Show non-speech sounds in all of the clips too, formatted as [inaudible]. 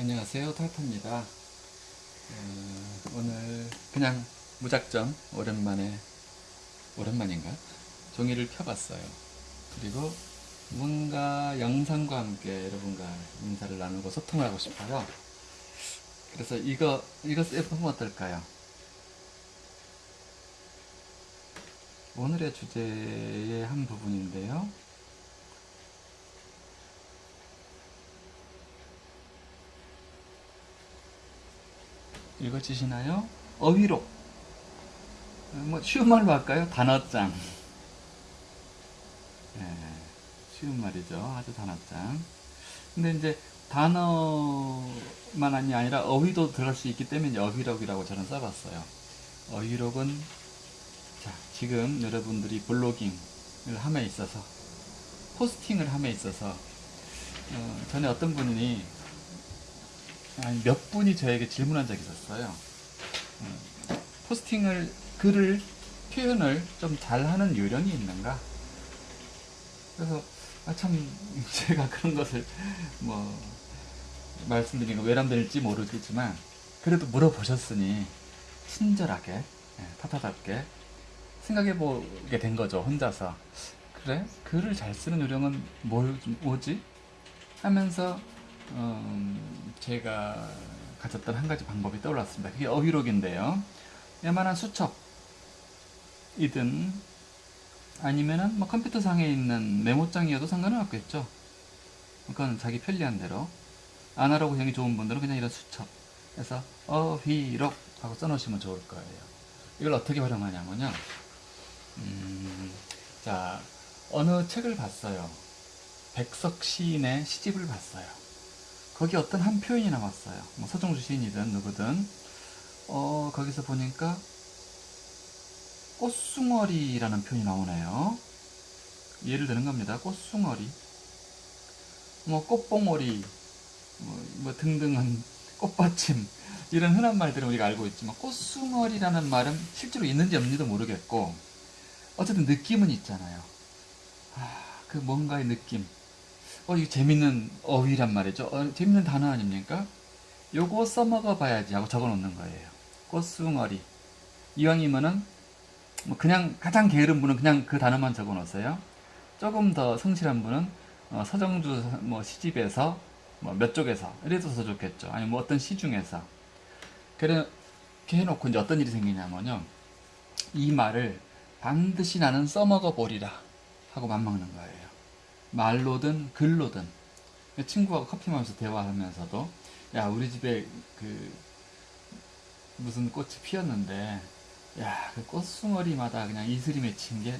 안녕하세요 탈타입니다. 어, 오늘 그냥 무작정 오랜만에 오랜만인가? 종이를 펴봤어요. 그리고 뭔가 영상과 함께 여러분과 인사를 나누고 소통을 하고 싶어요. 그래서 이거 이거 써보면 어떨까요? 오늘의 주제의 한 부분인데요 읽어지시나요? 어휘록 뭐 쉬운 말로 할까요? 단어장. 네, 쉬운 말이죠. 아주 단어장. 근데 이제 단어만이 아니라 어휘도 들어갈 수 있기 때문에 어휘록이라고 저는 써봤어요. 어휘록은 자 지금 여러분들이 블로깅을 함에 있어서 포스팅을 함에 있어서 어, 전에 어떤 분이 몇 분이 저에게 질문한 적이 있었어요. 음, 포스팅을 글을 표현을 좀 잘하는 요령이 있는가? 그래서 아, 참 [laughs] 제가 그런 것을 뭐 말씀드리는 거 외람될지 모르겠지만 그래도 물어보셨으니 친절하게 예, 타타답게 생각해 보게 된 거죠 혼자서 그래 글을 잘 쓰는 요령은 뭘, 뭐지 하면서 음, 제가 가졌던 한 가지 방법이 떠올랐습니다. 그게 어휘록인데요. 웬만한 수첩이든 아니면은 뭐 컴퓨터상에 있는 메모장이어도 상관은 없겠죠. 그건 자기 편리한 대로 아나로그형이 좋은 분들은 그냥 이런 수첩 그래서 어휘록 하고 써놓으시면 좋을 거예요. 이걸 어떻게 활용하냐면요. 음, 자 어느 책을 봤어요. 백석 시인의 시집을 봤어요. 거기 어떤 한 표현이 나왔어요. 뭐 서정주 시인이든 누구든 어, 거기서 보니까 꽃숭어리라는 표현이 나오네요. 예를 드는 겁니다. 꽃숭어리, 뭐 꽃봉오리, 뭐, 뭐 등등한 [laughs] 꽃받침 이런 흔한 말들은 우리가 알고 있지만 꽃숭어리라는 말은 실제로 있는지 없는지도 모르겠고 어쨌든 느낌은 있잖아요. 아, 그 뭔가의 느낌. 어, 이거 재밌는 어휘란 말이죠. 어, 재밌는 단어 아닙니까? 요거 써먹어 봐야지 하고 적어 놓는 거예요. 꽃숭어리. 이왕이면은, 뭐 그냥 가장 게으른 분은 그냥 그 단어만 적어 놓으세요. 조금 더 성실한 분은, 어, 서정주 뭐 시집에서, 뭐 몇 쪽에서, 이래도 더 좋겠죠. 아니 뭐 어떤 시 중에서. 그렇게 해놓고 이제 어떤 일이 생기냐면요. 이 말을 반드시 나는 써먹어 보리라 하고 맘먹는 거예요. 말로든 글로든. 친구하고 커피 마시면서 대화하면서도 야 우리 집에 그 무슨 꽃이 피었는데 야 그 꽃숭어리마다 그냥 이슬이 맺힌 게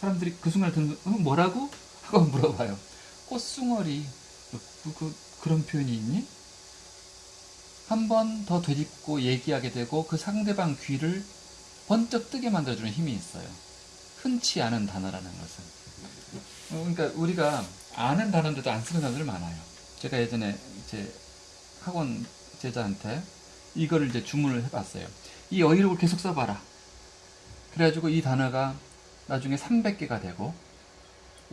사람들이 그 순간 듣는 어, 뭐라고? 하고 [laughs] 물어봐요. 꽃숭어리. 그, 그, 그런 표현이 있니? 한 번 더 되짚고 얘기하게 되고 그 상대방 귀를 번쩍 뜨게 만들어주는 힘이 있어요. 흔치 않은 단어라는 것은. 어, 그러니까 우리가 아는 단어인데도 안 쓰는 단어들 많아요. 제가 예전에 제 학원 제자한테 이거를 이제 주문을 해봤어요. 이 어휘록을 계속 써봐라. 그래가지고 이 단어가 나중에 300개가 되고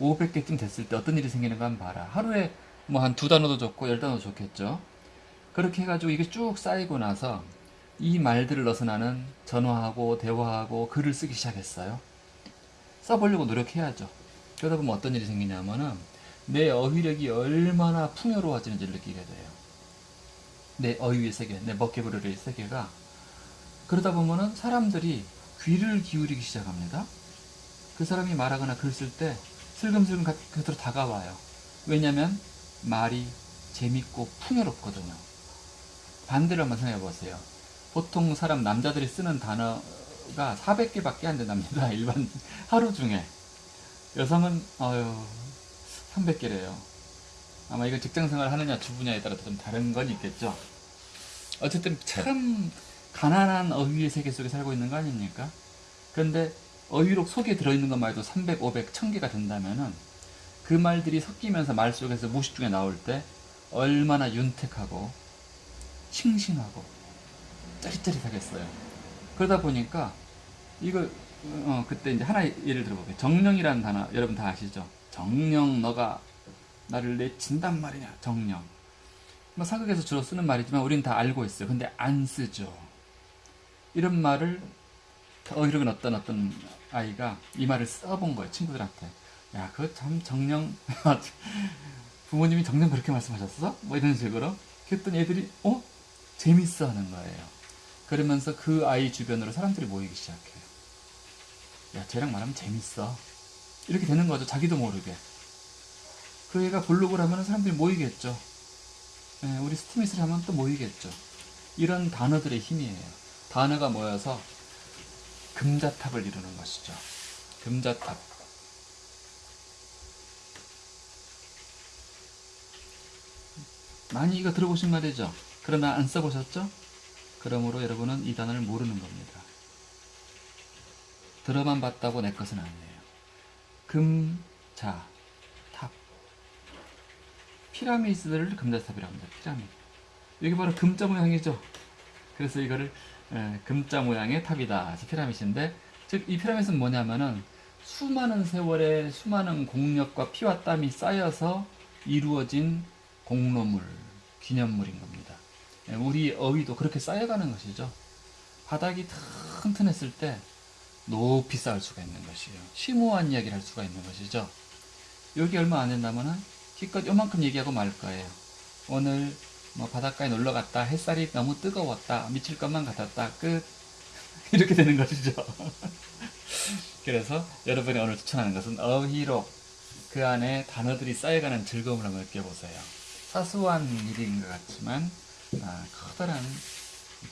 500개쯤 됐을 때 어떤 일이 생기는가 한번 봐라. 하루에 뭐 한 두 단어도 좋고 열 단어도 좋겠죠. 그렇게 해가지고 이게 쭉 쌓이고 나서 이 말들을 넣어서 나는 전화하고 대화하고 글을 쓰기 시작했어요. 써보려고 노력해야죠. 그러다 보면 어떤 일이 생기냐면은 내 어휘력이 얼마나 풍요로워지는지를 느끼게 돼요. 내 어휘의 세계, 내 먹개부르의 세계가 그러다 보면은 사람들이 귀를 기울이기 시작합니다. 그 사람이 말하거나 글 쓸 때 슬금슬금 곁으로 다가와요. 왜냐면 말이 재밌고 풍요롭거든요. 반대로 한번 생각해 보세요. 보통 사람 남자들이 쓰는 단어가 400개밖에 안 된답니다. [laughs] 일반 하루 중에. 여성은 어유 300개래요. 아마 이건 직장생활 하느냐 주부냐에 따라 좀 다른 건 있겠죠. 어쨌든 참 가난한 어휘의 세계 속에 살고 있는 거 아닙니까? 그런데 어휘록 속에 들어있는 것만 해도 300, 500, 1000개가 된다면은 그 말들이 섞이면서 말 속에서 무식 중에 나올 때 얼마나 윤택하고 싱싱하고 짜릿짜릿하겠어요. 그러다 보니까 이걸 어, 그때 이제 하나 예를 들어볼게요. 정령이라는 단어 여러분 다 아시죠? 정령 너가 나를 내친단 말이냐 정령 뭐 사극에서 주로 쓰는 말이지만 우리는 다 알고 있어요. 근데 안 쓰죠. 이런 말을 어이력은 어떤 어떤 아이가 이 말을 써본 거예요. 친구들한테. 야, 그거 참 정령 [laughs] 부모님이 정녕 그렇게 말씀하셨어? 뭐 이런 식으로. 그랬더니 애들이 어? 재밌어 하는 거예요. 그러면서 그 아이 주변으로 사람들이 모이기 시작해요. 야, 쟤랑 말하면 재밌어. 이렇게 되는 거죠. 자기도 모르게. 그 애가 블로그를 하면 사람들이 모이겠죠. 예, 우리 스티미스를 하면 또 모이겠죠. 이런 단어들의 힘이에요. 단어가 모여서 금자탑을 이루는 것이죠. 금자탑. 많이 이거 들어보신 말이죠. 그러나 안 써보셨죠? 그러므로 여러분은 이 단어를 모르는 겁니다. 들어만 봤다고 내 것은 아니에요. 금, 자, 탑. 피라미드를 금자탑이라고 합니다. 피라미드. 여기 바로 금자 모양이죠. 그래서 이거를 에, 금자 모양의 탑이다. 피라미드인데, 즉 이 피라미드는 뭐냐면은 수많은 세월의 수많은 공력과 피와 땀이 쌓여서 이루어진 공로물, 기념물인 겁니다. 예, 우리 어휘도 그렇게 쌓여가는 것이죠. 바닥이 튼튼했을 때 높이 쌓을 수가 있는 것이에요. 심오한 이야기를 할 수가 있는 것이죠. 여기 얼마 안 된다면은 기껏 요만큼 얘기하고 말 거예요. 오늘 뭐 바닷가에 놀러 갔다. 햇살이 너무 뜨거웠다. 미칠 것만 같았다. 끝. [laughs] 이렇게 되는 것이죠. [laughs] 그래서 여러분이 오늘 추천하는 것은 어휘록 그 안에 단어들이 쌓여가는 즐거움을 한번 느껴보세요. 사소한 일인 것 같지만 아, 커다란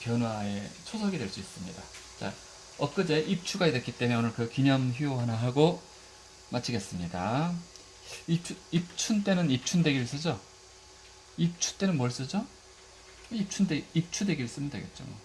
변화의 초석이 될 수 있습니다. 자, 엊그제 입추가 됐기 때문에 오늘 그 기념 휴 하나 하고 마치겠습니다. 입추, 입춘 때는 입춘대기를 쓰죠? 입추 때는 뭘 쓰죠? 입춘대, 입추대기를 쓰면 되겠죠. 뭐.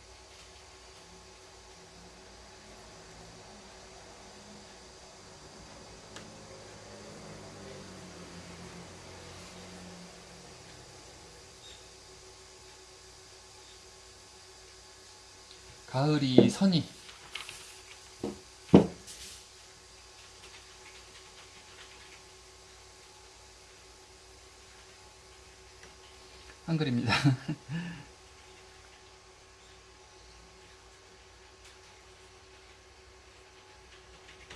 가을이 선이 한글입니다. [laughs]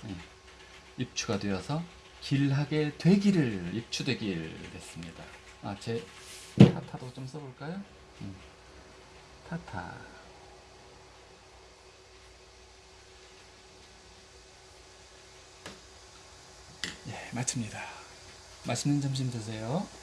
네, 입추가 되어서 길하게 되기를 입추되길 됐습니다. 아, 제 타타도 좀 써볼까요? 음, 타타. 예, 마칩니다. 맛있는 점심 드세요.